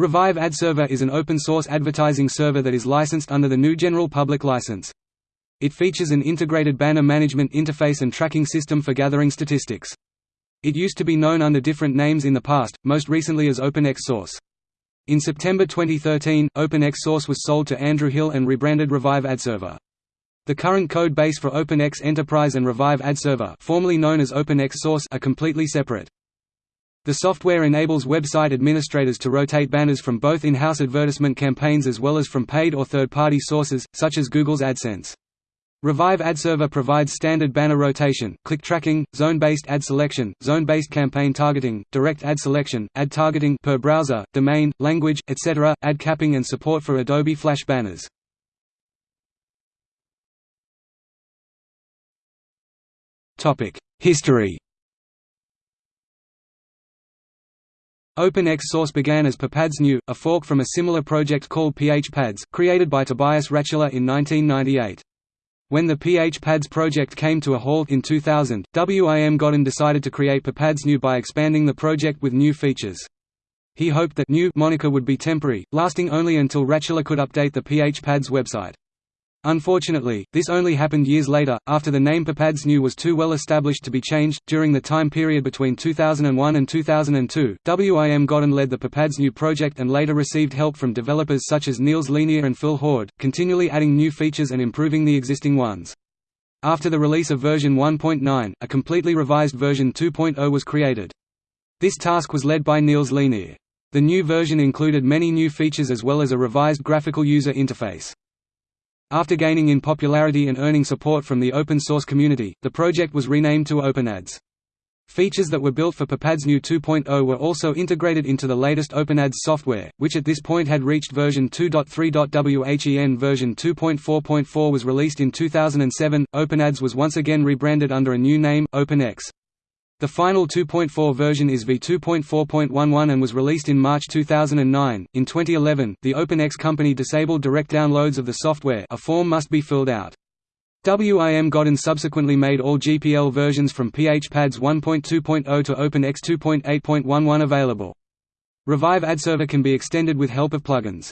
Revive Ad Server is an open-source advertising server that is licensed under the GNU General Public License. It features an integrated banner management interface and tracking system for gathering statistics. It used to be known under different names in the past, most recently as OpenX Source. In September 2013, OpenX Source was sold to Andrew Hill and rebranded Revive AdServer. The current code base for OpenX Enterprise and Revive AdServer formerly known as OpenX Source are completely separate. The software enables website administrators to rotate banners from both in-house advertisement campaigns as well as from paid or third-party sources, such as Google's AdSense. Revive AdServer provides standard banner rotation, click tracking, zone-based ad selection, zone-based campaign targeting, direct ad selection, ad targeting per browser, domain, language, etc., ad capping and support for Adobe Flash banners. History OpenX Source began as PhPads a fork from a similar project called PHPads, created by Tobias Ratschiller in 1998. When the PHPads project came to a halt in 2000, Wim Godden decided to create PhPads by expanding the project with new features. He hoped that new moniker would be temporary, lasting only until Ratschiller could update the PHPads website. Unfortunately, this only happened years later, after the name phpAdsNew was too well established to be changed. During the time period between 2001 and 2002, Wim Godden led the phpAdsNew project and later received help from developers such as Niels Leenheer and Phil Hord, continually adding new features and improving the existing ones. After the release of version 1.9, a completely revised version 2.0 was created. This task was led by Niels Leenheer. The new version included many new features as well as a revised graphical user interface. After gaining in popularity and earning support from the open source community, the project was renamed to OpenAds. Features that were built for phpAdsNew 2.0 were also integrated into the latest OpenAds software, which at this point had reached version 2.3. WHEN version 2.4.4 was released in 2007. OpenAds was once again rebranded under a new name, OpenX. The final 2.4 version is v2.4.11 and was released in March 2009. In 2011, the OpenX company disabled direct downloads of the software. A form must be filled out. Wim Godden subsequently made all GPL versions from PHPads 1.2.0 to OpenX 2.8.11 available. Revive AdServer can be extended with help of plugins.